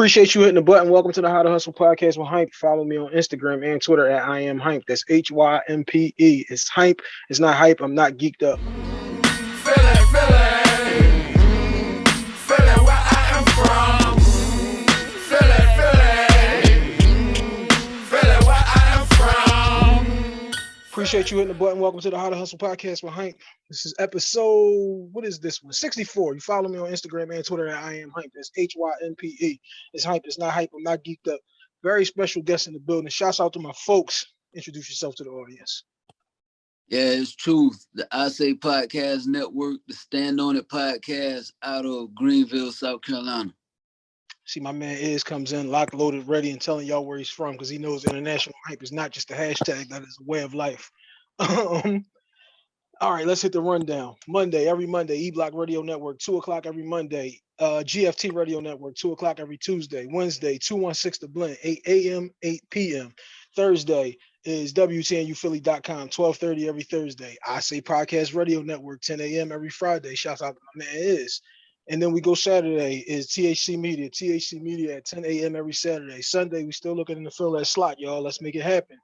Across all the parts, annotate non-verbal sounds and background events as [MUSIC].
Appreciate you hitting the button. Welcome to the How to Hustle podcast with Hype. Follow me on Instagram and Twitter at I am Hype. That's H Y M P E. It's Hype. It's not hype. I'm not geeked up. Appreciate you hitting the button. Welcome to the How to Hustle podcast with Hype. This is episode, what is this one? 64. You follow me on Instagram and Twitter at I am Hype. That's H Y M P E. It's Hype. It's not hype. I'm not geeked up. Very special guest in the building. Shouts out to my folks. Introduce yourself to the audience. Yeah, it's truth. The I Say Podcast Network, the Stand On It Podcast out of Greenville, South Carolina. See, my man Iz comes in locked, loaded, ready, and telling y'all where he's from because he knows international hype is not just a hashtag, that is a way of life. [LAUGHS] Um, all right, let's hit the rundown. Monday, every Monday, E Block Radio Network, 2 o'clock every Monday. Uh, GFT Radio Network, 2 o'clock every Tuesday. Wednesday, 216 The Blend, 8 a.m., 8 p.m. Thursday is WTNUphilly.com, 1230 every Thursday. I Say Podcast Radio Network, 10 a.m. every Friday. Shouts out to my man Iz. And then we go Saturday is THC Media, THC Media at 10 a.m. every Saturday. Sunday, we still looking to fill that slot, y'all. Let's make it happen.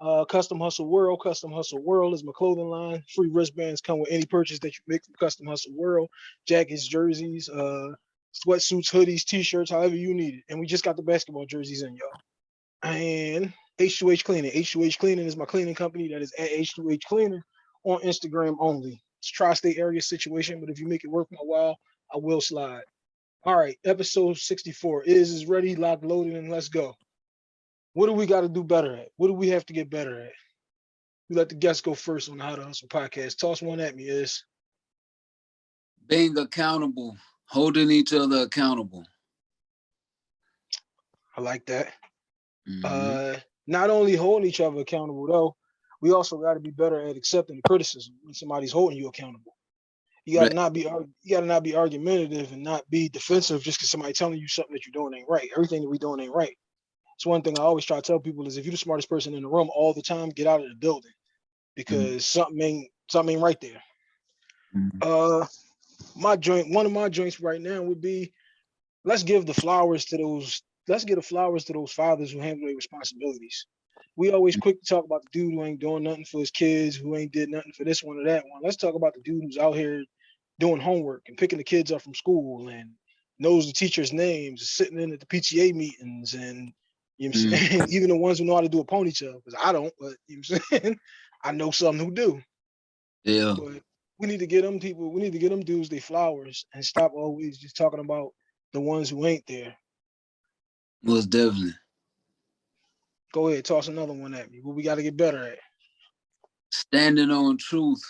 Uh, Custom Hustle World, Custom Hustle World is my clothing line. Free wristbands come with any purchase that you make from Custom Hustle World. Jackets, jerseys, uh, sweatsuits, hoodies, t-shirts, however you need it. And we just got the basketball jerseys in, y'all. And H2H Cleaning. H2H Cleaning is my cleaning company that is at H2H Cleaner on Instagram only. It's tri-state area situation, but if you make it worth my while, I will slide. All right, episode 64 is is ready, locked, loaded, and let's go. What do we got to do better at? What do we have to get better at? We let the guests go first on the How to Hustle podcast. Toss one at me, Iz Being accountable, holding each other accountable. I like that. Mhm. Uh, not only holding each other accountable though, we also got to be better at accepting criticism when somebody's holding you accountable. You got to Right. not be you got to not be argumentative and not be defensive just because somebody telling you something that you're doing ain't right. Everything that we doing ain't right. It's one thing I always try to tell people is if you're the smartest person in the room all the time, get out of the building because something ain't something ain't right there. Mhm. Uh, my joint, one of my joints right now would be, let's give the flowers to those. Let's give the flowers to those fathers who handle their responsibilities. We always quick to talk about the dude who ain't doing nothing for his kids, who ain't did nothing for this one or that one. Let's talk about the dude who's out here doing homework and picking the kids up from school and knows the teachers' names, sitting in at the PTA meetings, and you know what I'm Mm. saying. [LAUGHS] Even the ones who know how to do a ponytail, because I don't, but you know what I'm saying. [LAUGHS] I know some who do. Yeah, But we need to get them people, we need to get them dudes they flowers and stop always just talking about the ones who ain't there. most definitely. Go ahead, toss another one at me. What we got to get better at. Standing on truth.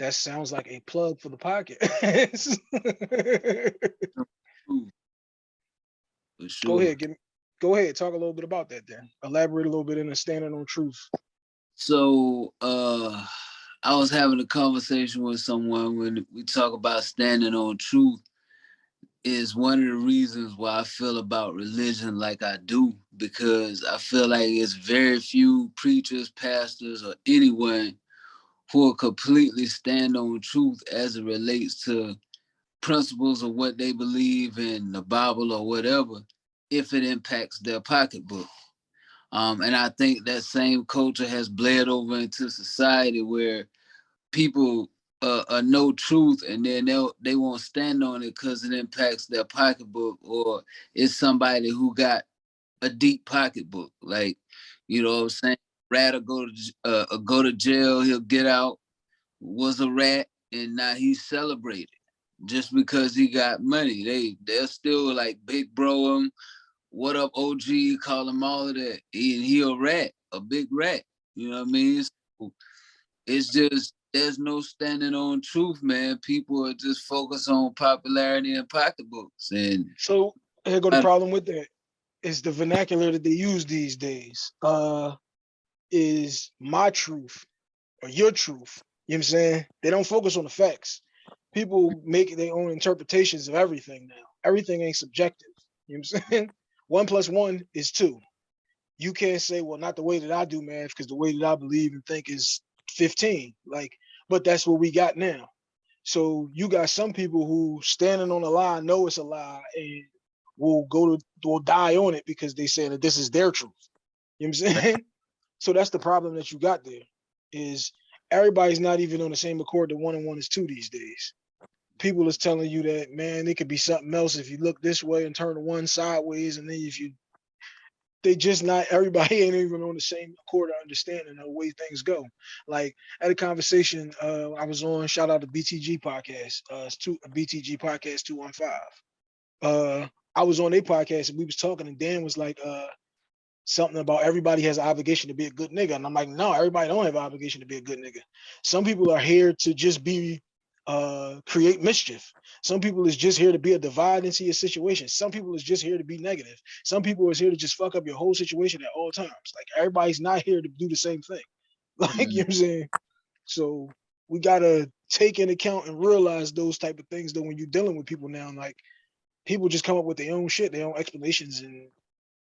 That sounds like a plug for the podcast. [LAUGHS] Sure. go ahead, me, go ahead, talk a little bit about that then. Elaborate a little bit in the standing on truth. So uh I was having a conversation with someone when we talk about standing on truth is one of the reasons why I feel about religion like I do because I feel like it's very few preachers, pastors, or anyone who completely stand on truth as it relates to principles of what they believe in the Bible or whatever, if it impacts their pocketbook. Um, and I think that same culture has bled over into society where people uh, uh, know truth and then they'll they won't stand on it because it impacts their pocketbook or it's somebody who got a deep pocketbook. Like, you know what I'm saying? Rat will go to uh, uh, go to jail, he'll get out, was a rat, and now he's celebrated just because he got money. They they're still like big bro him, what up OG, call him all of that. He, and he a rat, a big rat. You know what I mean? So it's just there's no standing on truth, man. People are just focused on popularity and pocketbooks. And So here go the problem with that. Is the vernacular that they use these days. Uh is my truth or your truth. You know what I'm saying? They don't focus on the facts. People make their own interpretations of everything now. Everything ain't subjective. You know what I'm saying? [LAUGHS] One plus one is two. You can't say, well, not the way that I do math, because the way that I believe and think is 15. Like, but that's what we got now. So you got some people who standing on a lie know it's a lie and will go to will die on it because they saying that this is their truth. You know what I'm [LAUGHS] saying? So that's the problem that you got there is everybody's not even on the same accord The one and one is two these days. People is telling you that man, it could be something else if you look this way and turn one sideways, and then if you they just not [LAUGHS] everybody ain't even on the same accord or understanding of the way things go. Like at a conversation uh I was on, shout out to BTG podcast, uh two BTG podcast 215. Uh I was on a podcast and we was talking and Dan was like uh something about everybody has an obligation to be a good nigga. And I'm like, no, everybody don't have an obligation to be a good nigga. Some people are here to just be uh create mischief. Some people is just here to be a divide into your situation. Some people is just here to be negative. Some people is here to just fuck up your whole situation at all times. Like everybody's not here to do the same thing. [LAUGHS] Like you know what I'm saying? So we gotta take into account and realize those type of things that when you're dealing with people now, like people just come up with their own shit, their own explanations and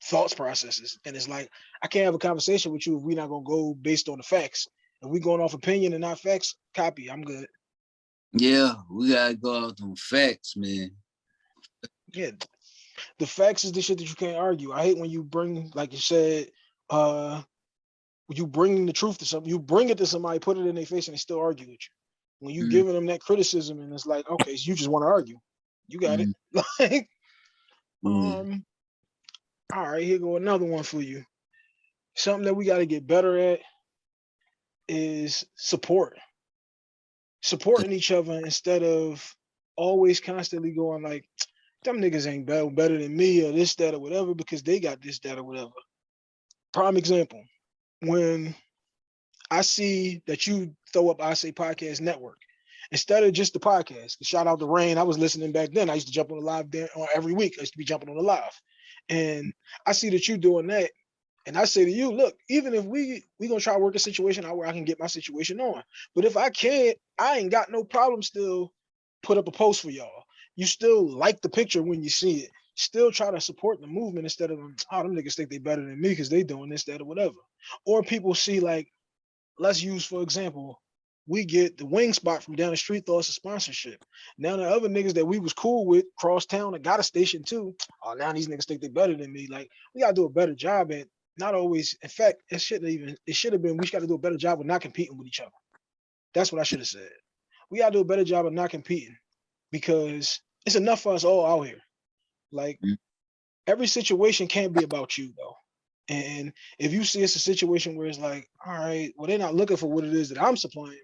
thoughts processes. And it's like, I can't have a conversation with you if we're not gonna go based on the facts. If we going off opinion and not facts, copy, I'm good. Yeah, we gotta go out on facts, man. Yeah. The facts is the shit that you can't argue. I hate when you bring, like you said, uh you bring the truth to something, you bring it to somebody, put it in their face, and they still argue with you. When you Mhm. giving them that criticism, and it's like, okay, so you just want to argue. You got it. [LAUGHS] Like, Mm. um, all right, here go another one for you. Something that we got to get better at is support. Supporting each other instead of always constantly going like, them niggas ain't better, better than me or this, that, or whatever, because they got this, that, or whatever. Prime example, when I see that you throw up I Say Podcast Network, instead of just the podcast, shout out to Rain, I was listening back then. I used to jump on the live there every week. I used to be jumping on the live. And I see that you're doing that. And I say to you, look, even if we we gonna try to work a situation out where I can get my situation on. But if I can't, I ain't got no problem still put up a post for y'all. You still like the picture when you see it. Still try to support the movement instead of oh them niggas think they better than me because they doing this, that, or whatever. Or people see like, let's use for example, we get the wing spot from down the street throw us a sponsorship. Now the other niggas that we was cool with cross town and got a station too. Oh, now these niggas think they better than me. Like we gotta do a better job at not always. In fact, it shouldn't even. It should have been. We got to do a better job of not competing with each other. That's what I should have said. We gotta do a better job of not competing because it's enough for us all out here. Like Mm. every situation can't be about you though. And if you see it's a situation where it's like, all right, well, they're not looking for what it is that I'm supplying,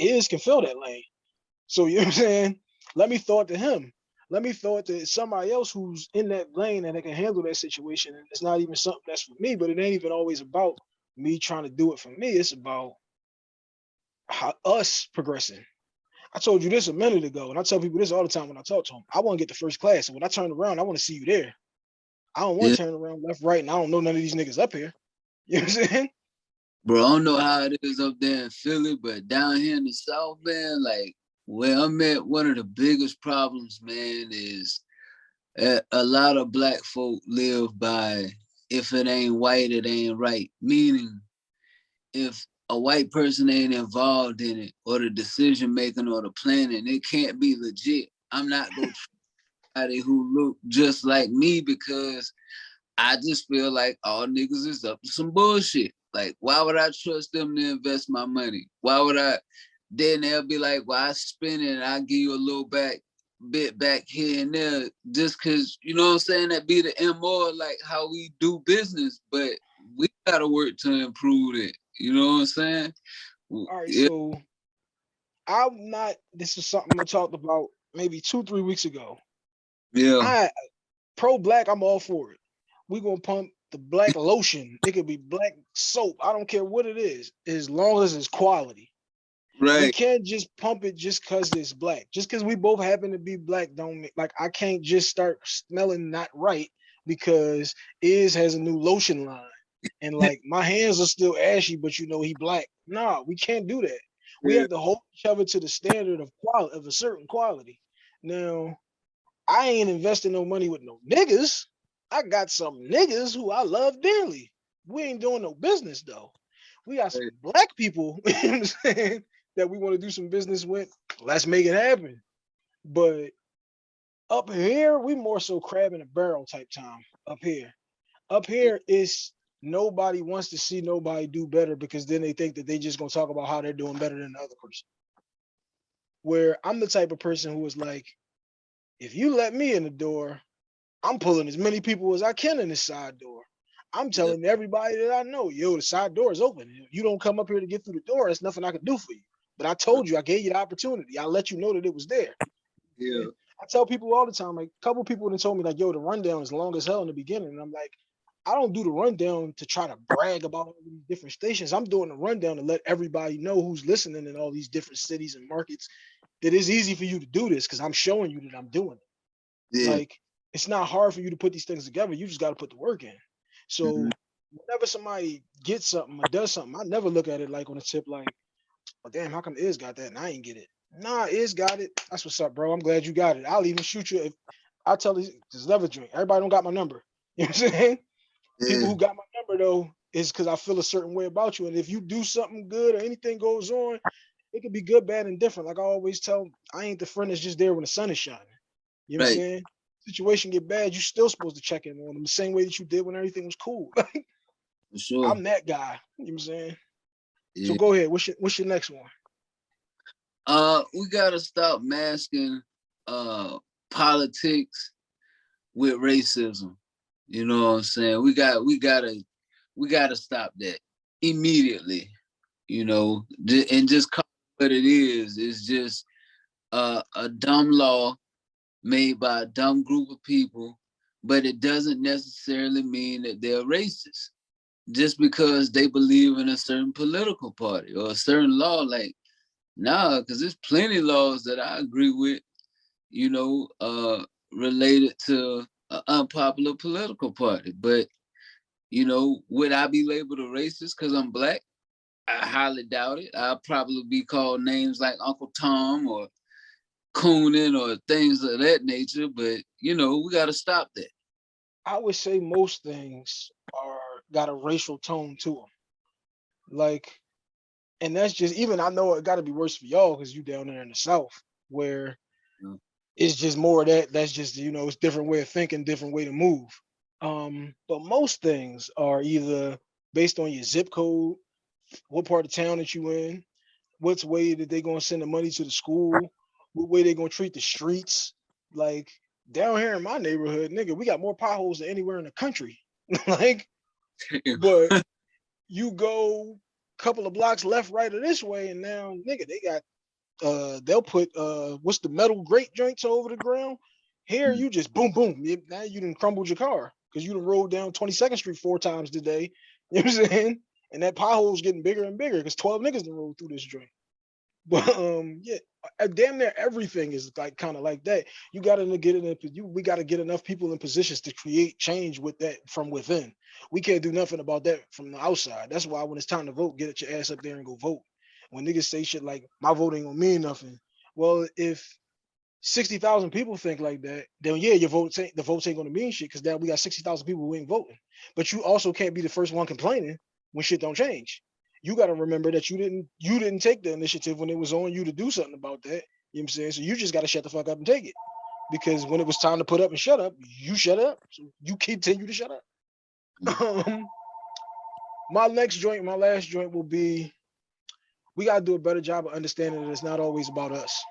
is can fill that lane. So [LAUGHS] you know what I'm saying? Let me throw it to him. Let me throw it to somebody else who's in that lane and that can handle that situation. And it's not even something that's for me, but it ain't even always about me trying to do it for me. It's about how us progressing. I told you this a minute ago, and I tell people this all the time when I talk to them. I want to get the first class. And when I turn around, I want to see you there. I don't want Yeah. to turn around left, right, and I don't know none of these niggas up here. [LAUGHS] You know what I'm saying? Bro, I don't know how it is up there in Philly, but down here in the South, man, like where I'm at, one of the biggest problems, man, is a, a lot of black folk live by if it ain't white, it ain't right. Meaning, if a white person ain't involved in it, or the decision making, or the planning, it can't be legit. I'm not gonna [LAUGHS] trust somebody who look just like me because I just feel like all niggas is up to some bullshit. Like, why would I trust them to invest my money? Why would I? Then they'll be like, well, I spend it and I give you a little back, bit back here and there, just cause you know what I'm saying. That be the MO, like how we do business, but we gotta work to improve it. You know what I'm saying? All right, Yeah, so I'm not. This is something I talked about maybe two, three weeks ago. yeah, I pro black, I'm all for it. We gonna pump the black lotion. It could be black soap. I don't care what it is, as long as it's quality. We right. can't just pump it just cause it's black. Just cause we both happen to be black, don't like I can't just start smelling not right because Iz has a new lotion line. And [LAUGHS] like my hands are still ashy, but you know he black. Nah, we can't do that. We Yeah. have to hold each other to the standard of quality of a certain quality. Now, I ain't investing no money with no niggas. I got some niggas who I love dearly. We ain't doing no business though. We got some black people [LAUGHS] you know saying, that we want to do some business with. Let's make it happen. But Up here, we more so crab in a barrel type time up here. Up here is nobody wants to see nobody do better because then they think that they just gonna talk about how they're doing better than the other person. Where I'm the type of person who is like, if you let me in the door, I'm pulling as many people as I can in this side door. I'm telling everybody that I know, yo, the side door is open. If you don't come up here to get through the door, there's nothing I can do for you. But I told you, I gave you the opportunity. I let you know that it was there. Yeah. I tell people all the time, like a couple people that told me, like, yo, the rundown is long as hell in the beginning. And I'm like, I don't do the rundown to try to brag about all these different stations. I'm doing the rundown to let everybody know who's listening in all these different cities and markets that it's easy for you to do this because I'm showing you that I'm doing it. Yeah. Like it's not hard for you to put these things together. You just got to put the work in. So Mhm. whenever somebody gets something or does something, I never look at it like on a tip like, oh damn, how come Iz got that and I ain't get it? Nah, Iz got it. That's what's up, bro. I'm glad you got it. I'll even shoot you if I tell these just never drink. Everybody don't got my number. [LAUGHS] You know what I'm saying? Yeah. People who got my number though is because I feel a certain way about you. And if you do something good or anything goes on, it could be good, bad, and different. Like I always tell, I ain't the friend that's just there when the sun is shining. You know what I'm Right. saying? Situation get bad, you're still supposed to check in on them the same way that you did when everything was cool. [LAUGHS] Like sure. I'm that guy. You know what I'm saying? yeah. So go ahead. What's your what's your next one? Uh, we gotta stop masking uh politics with racism. You know what I'm saying? We got we gotta we gotta stop that immediately. You know, and just call it what it is. It's just uh, a dumb law made by a dumb group of people, but it doesn't necessarily mean that they're racist. Just because they believe in a certain political party or a certain law, like Nah, because there's plenty laws that I agree with, you know, uh, related to an unpopular political party. But, you know, would I be labeled a racist because I'm black? I highly doubt it. I'll probably be called names like Uncle Tom or Coonan or things of that nature. But, you know, we got to stop that. I would say most things are got a racial tone to them. Like, and that's just even I know it got to be worse for y'all because you down there in the south where it's just more of that. That's just you know it's different way of thinking, different way to move. Um, but most things are either based on your zip code, what part of town that you in, what's way that they gonna send the money to the school, what way they gonna treat the streets. Like down here in my neighborhood, nigga, we got more potholes than anywhere in the country. [LAUGHS] like, but [LAUGHS] you go a couple of blocks left, right, or this way, and now nigga, they got uh they'll put uh what's the metal grate joints over the ground. Here Mm. you just boom boom. Now you done crumbled your car because you done rolled down 22nd Street four times today. [LAUGHS] You know what I'm saying? And that pothole's getting bigger and bigger because 12 niggas done rolled through this joint. But um, yeah, damn near everything is like kind of like that. You got to get in you we got to get enough people in positions to create change with that from within. We can't do nothing about that from the outside. That's why when it's time to vote, get your ass up there and go vote. When niggas say shit like my vote ain't gonna mean nothing. Well, if 60,000 people think like that, then yeah, your vote ain't the votes ain't gonna mean shit because now we got 60,000 people who ain't voting. But you also can't be the first one complaining when shit don't change. You got to remember that you didn't you didn't take the initiative when it was on you to do something about that. You know what I'm saying? So you just got to shut the fuck up and take it. Because when it was time to put up and shut up, you shut up. So you continue to shut up. Um, my next joint, my last joint will be we got to do a better job of understanding that it's not always about us.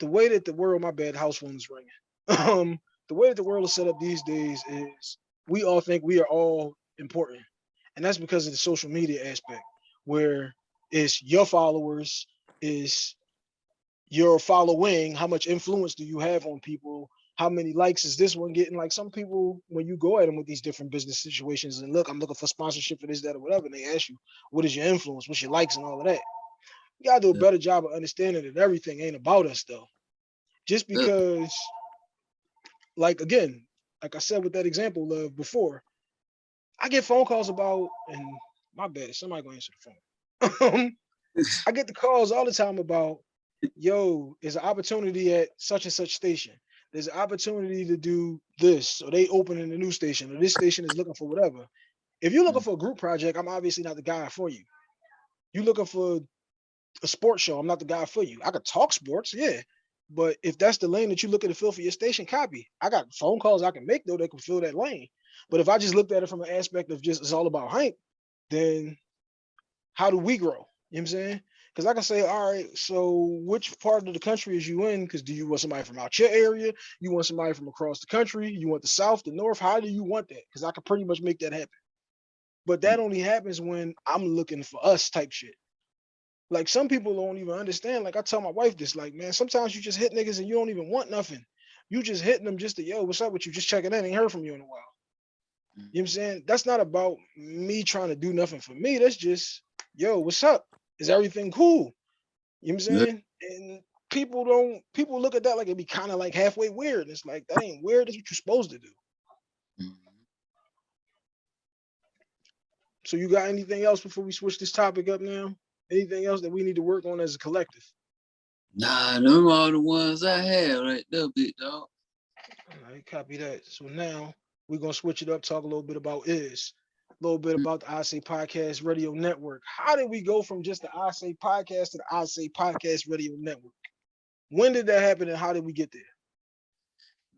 The way that the world, my bad, house phone is ringing. [LAUGHS] Um, the way that the world is set up these days is we all think we are all important. And that's because of the social media aspect, where it's your followers, is your following, how much influence do you have on people? How many likes is this one getting? Like some people, when you go at them with these different business situations and look, I'm looking for sponsorship for this, that, or whatever, and they ask you, what is your influence? What's your likes and all of that? You gotta do a better job of understanding that everything ain't about us though. Just because, like again, like I said with that example of before, I get phone calls about, and my bad, somebody gonna answer the phone. [LAUGHS] Um, [LAUGHS] I get the calls all the time about, yo, there's an opportunity at such and such station. There's an opportunity to do this, or they opening a new station, or this station is looking for whatever. If you're looking for a group project, I'm obviously not the guy for you. You're looking for a sports show, I'm not the guy for you. I could talk sports, yeah, But if that's the lane that you look at to fill for your station, copy. I got phone calls I can make though that can fill that lane. But if I just looked at it from an aspect of just it's all about Hank, then how do we grow? You know what I'm saying? Because I can say, all right, so which part of the country is you in? Because do you want somebody from out your area? You want somebody from across the country? You want the south, the north? How do you want that? Because I can pretty much make that happen. But that mm. only happens when I'm looking for us type shit. Like some people don't even understand. Like I tell my wife this, like, man, sometimes you just hit niggas and you don't even want nothing. You just hitting them just to, yo, what's up with you? Just checking in, ain't heard from you in a while. You know what I'm saying? That's not about me trying to do nothing for me. That's just, yo, what's up? Is everything cool? You know what I'm Yeah. saying? And people don't, people look at that like it'd be kind of like halfway weird. It's like, that ain't weird. That's what you're supposed to do. Mhm. So you got anything else before we switch this topic up now? Anything else that we need to work on as a collective? Nah, them all the ones I had right there, big dog. All right, copy that. So now we're gonna switch it up, talk a little bit about Iz, a little bit Mm. about the I Say Podcast Radio Network. How did we go from just the I Say Podcast to the I Say Podcast Radio Network? When did that happen and how did we get there?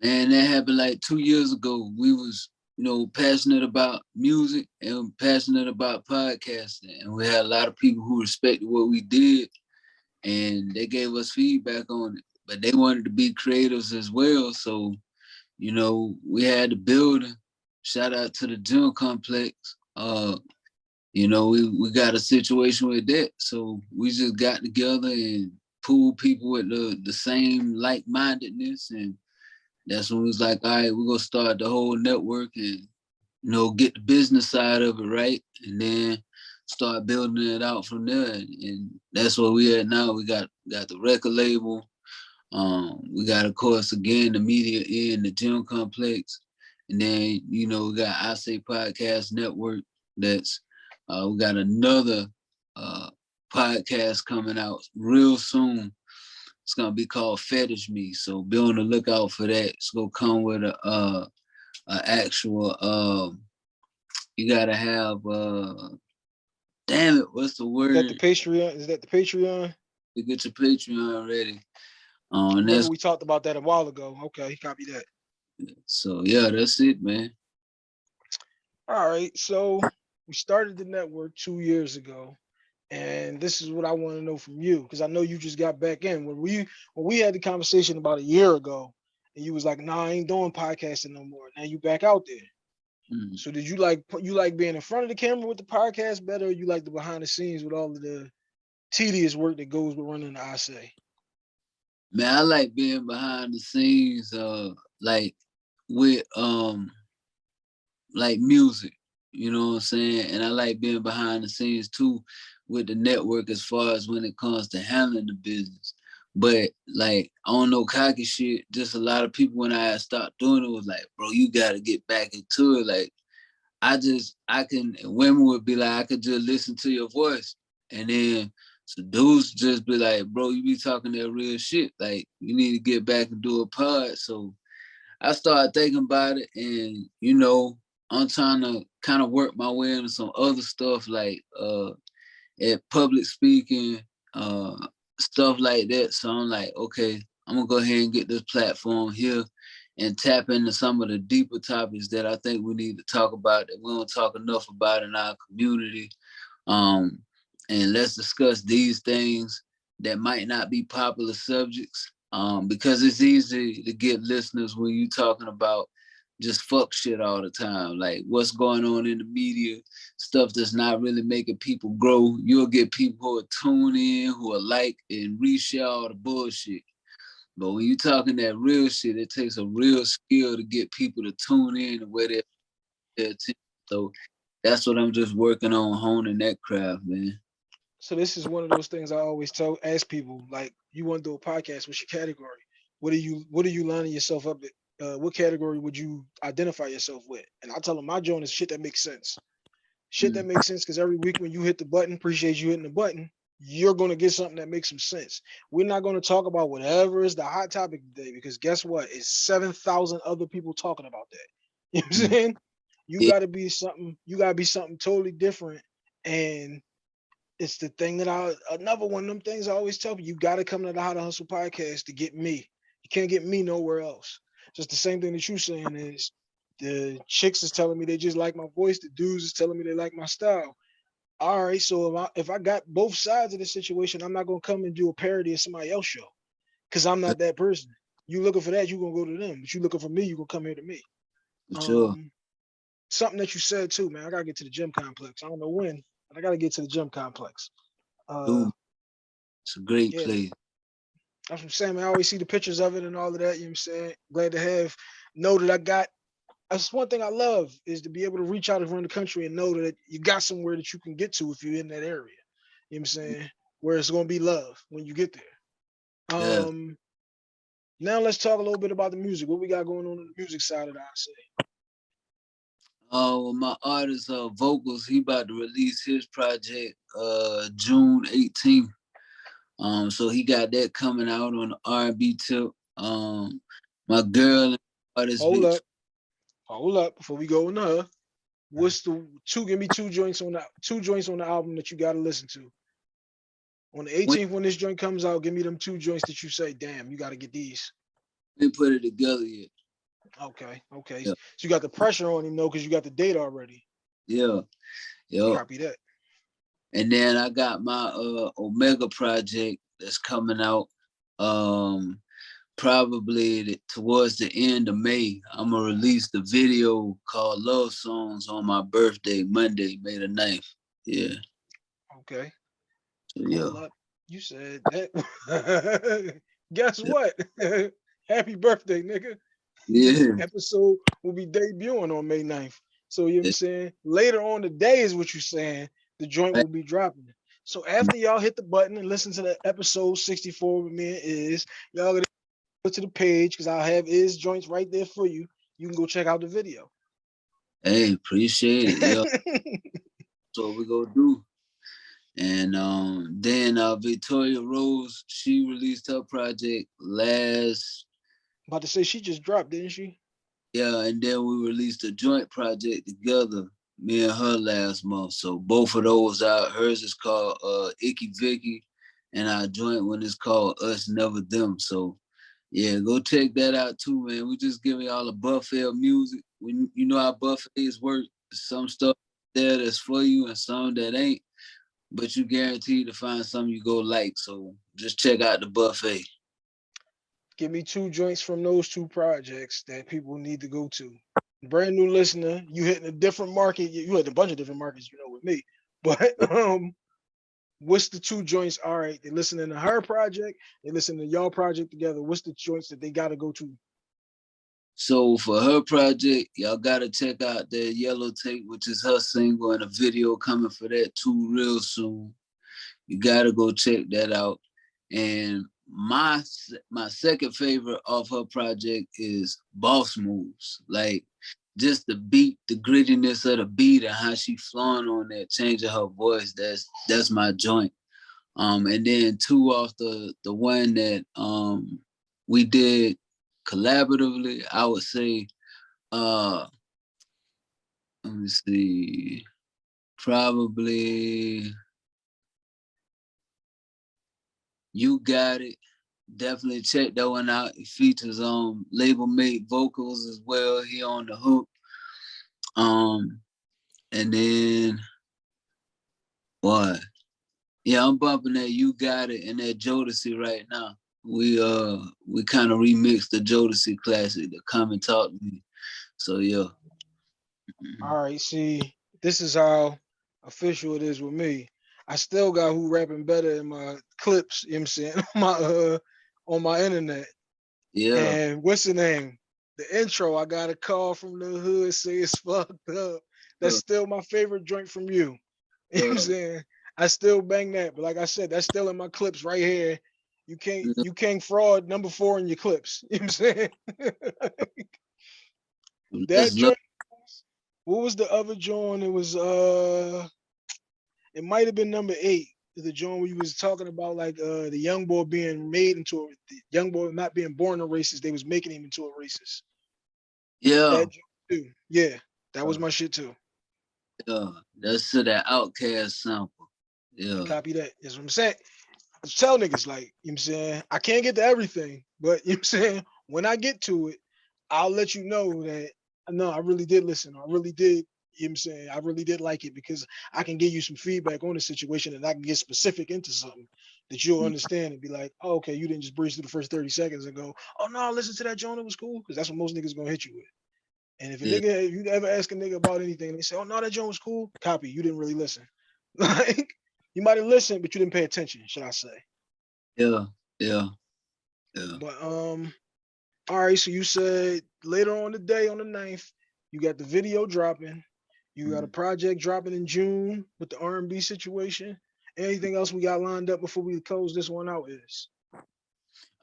Man, that happened like two years ago. We was, you know, passionate about music and passionate about podcasting. And we had a lot of people who respected what we did and they gave us feedback on it. But they wanted to be creatives as well. So, you know, we had the building. Shout out to the gym complex. Uh, you know, we, we got a situation with that. So we just got together and pulled people with the, the same like-mindedness and that's when we was like, all right, we're gonna start the whole network and you know get the business side of it right, and then start building it out from there. And, and that's where we at now. We got got the record label. Um, we got of course again the media in the gym complex, and then you know we got I Say Podcast Network. That's uh, we got another uh, podcast coming out real soon it's gonna be called Fetish Me. So be on the lookout for that. It's gonna come with a uh a actual um you gotta have uh damn it, what's the word? Is that the Patreon? Is that the Patreon? to get your Patreon ready. Um that's we talked about that a while ago. Okay, copy that. so yeah, that's it, man. All right, so we started the network two years ago, and this is what I want to know from you because I know you just got back in. When we when we had the conversation about a year ago, and you was like, "Nah, I ain't doing podcasting no more." Now you back out there. Mm. So did you like you like being in front of the camera with the podcast better, or you like the behind the scenes with all of the tedious work that goes with running the I say? Man, I like being behind the scenes, uh, like with um, like music. You know what I'm saying? And I like being behind the scenes too with the network as far as when it comes to handling the business. But like I don't know cocky shit. Just a lot of people when I stopped doing it was like, bro, you gotta get back into it. Like I just I can women would be like, I could just listen to your voice. And then so dudes just be like, bro, you be talking that real shit. Like you need to get back and do a pod. So I started thinking about it and you know, I'm trying to kind of work my way into some other stuff like uh at public speaking, uh stuff like that. So I'm like, okay, I'm gonna go ahead and get this platform here and tap into some of the deeper topics that I think we need to talk about that we don't talk enough about in our community. Um, and let's discuss these things that might not be popular subjects um, because it's easy to get listeners when you're talking about just fuck shit all the time. Like what's going on in the media, stuff that's not really making people grow. You'll get people who are tune in, who are like and reshare all the bullshit. But when you're talking that real shit, it takes a real skill to get people to tune in and where they're. So that's what I'm just working on honing that craft, man. So this is one of those things I always tell ask people like, you want to do a podcast? What's your category? What are you What are you lining yourself up? At? Uh, what category would you identify yourself with? And I tell them my joint is shit that makes sense. Shit that makes sense because every week when you hit the button, appreciate you hitting the button, you're gonna get something that makes some sense. We're not gonna talk about whatever is the hot topic today because guess what? It's seven thousand other people talking about that. You know what I'm Mm. saying? You Yeah. gotta be something. You gotta be something totally different and it's the thing that I another one of them things I always tell people, you gotta come to the How to Hustle podcast to get me. You can't get me nowhere else. Just the same thing that you saying is the chicks is telling me they just like my voice, the dudes is telling me they like my style. All right, so if I if I got both sides of the situation, I'm not gonna come and do a parody of somebody else's show. Cause I'm not that person. You looking for that, you're gonna go to them. But you looking for me, you're gonna come here to me. Sure. Um, something that you said too, man. I gotta get to the gym complex. I don't know when, I gotta get to the gym complex. Uh, Dude, it's a great yeah. place. that's what I'm saying, man. I always see the pictures of it and all of that. You know what I'm saying? Glad to have know that I got. That's one thing I love is to be able to reach out around the country and know that you got somewhere that you can get to if you're in that area. You know what I'm saying? Where it's gonna be love when you get there. Yeah. Um. Now let's talk a little bit about the music. What we got going on on the music side of the I say. Uh, well, my artist, uh, vocals, he about to release his project, uh, June 18th. Um, so he got that coming out on the R&B tip. Um, my girl, artist, Hold Vic- up. Hold up before we go into her. What's the two? Give me two joints on the two joints on the album that you got to listen to. On the 18th, when this joint comes out, give me them two joints that you say, damn, you got to get these. didn't put it together yet. Okay, okay. Yeah. So you got the pressure on him though, because you got the date already. Yeah, yeah. Copy that. And then I got my uh Omega project that's coming out um probably the- towards the end of May. I'm gonna release the video called Love Songs on my birthday, Monday, May the 9th. Yeah. Okay. So yeah. You said that. [LAUGHS] Guess Yeah. what? [LAUGHS] Happy birthday, nigga. Yeah. episode will be debuting on May 9th. So you know what I'm saying? Later on the day is what you're saying. The joint will be dropping. So after y'all hit the button and listen to the episode 64 with me and Iz, y'all gonna go to the page because I'll have Iz joints right there for you. You can go check out the video. Hey, appreciate it. [LAUGHS] What we gonna do. And um then uh Victoria Rose, she released her project last About to say she just dropped, didn't she? Yeah, and then we released a joint project together, me and her last month. So both of those out. Hers is called uh Icky Vicky, and our joint one is called Us Never Them. So yeah, go check that out too, man. We just giving y'all a buffet of music. We you know how buffets work. Some stuff there that's for you and some that ain't. But you guaranteed to find something you go like. So just check out the buffet. Give me two joints from those two projects that people need to go to. Brand new listener, you hitting a different market. You hit a bunch of different markets, you know, with me. [LAUGHS] But um, what's the two joints? All right, they listening to her project, they listen to y'all project together. What's the joints that they gotta go to? So for her project, y'all gotta check out that Yellow Tape, which is her single, and a video coming for that too real soon. You gotta go check that out. And my my second favorite of her project is Boss Moves. Like just the beat, the grittiness of the beat, and how she flowing on that, changing her voice. That's that's my joint. Um, and then two off the the one that um we did collaboratively, I would say, uh, let me see, probably you got it. Definitely check that one out. It features um label mate vocals as well. He on the hook. Um, and then what? Yeah, I'm bumping that you got it and that Jodeci right now we uh we kind of remixed the Jodeci classic, the Come and Talk to Me. So yeah. All right, see, this is how official it is with me. I still got who rapping better in my clips, you know what I'm saying, on [LAUGHS] my uh on my internet. Yeah, And what's the name? The intro, I got a call from the hood, say it's [LAUGHS] fucked up. That's Uh. still my favorite joint from you. [LAUGHS] You know what I'm saying? I still bang that, but like I said, that's still in my clips right here. You can't Yeah. you can't fraud number four in your clips. You know what I'm saying? that joint, what was the other joint? It was uh it might have been number eight. The joint where you was talking about like uh the young boy being made into a the young boy not being born a racist, they was making him into a racist. Yeah, That. Yeah, that was my shit too. yeah. That's to that OutKast sample. Yeah. Copy that. That's what I'm saying. I tell niggas like, you know what I'm saying? I can't get to everything, but you know what I'm saying? When I get to it, I'll let you know that no, I really did listen. I really did, you know what I'm saying? I really did like it because I can give you some feedback on the situation and I can get specific into something that you'll Mm. understand and be like, oh, okay, you didn't just breeze through the first 30 seconds and go, oh no, listen to that Jonah it was cool. Because that's what most niggas gonna hit you with. And if a Yeah. nigga, if you ever ask a nigga about anything, they say, "Oh no, that Jonah was cool," copy. You didn't really listen. [LAUGHS] Like you might have listened, but you didn't pay attention. Should I say? Yeah. Yeah. Yeah. But um, all right. So you said later on the day on the 9th, you got the video dropping. You got a project dropping in June with the R&B situation. Anything else we got lined up before we close this one out Iz?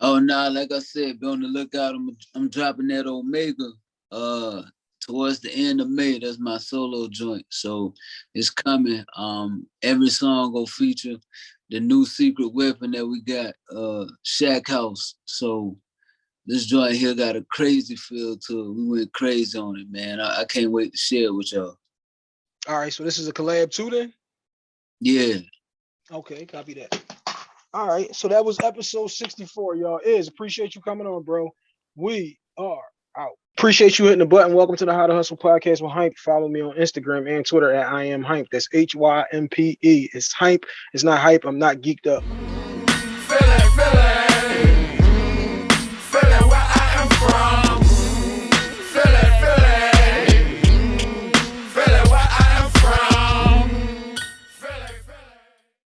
Oh nah, like I said, be on the lookout. I'm I'm dropping that Omega uh towards the end of May. That's my solo joint. So it's coming. Um every song will feature the new secret weapon that we got, uh Shack House. So this joint here got a crazy feel to it. We went crazy on it, man. I, I can't wait to share it with y'all. All right. So this is a collab too, then. Yeah. Okay, copy that. All right, so that was episode 64, y'all. Iz appreciate you coming on, bro. We are out. Appreciate you hitting the button. Welcome to the How to Hustle podcast with Hype. Follow me on Instagram and Twitter at I am Hype. That's H Y M P E. It's Hype. It's not hype. I'm not geeked up.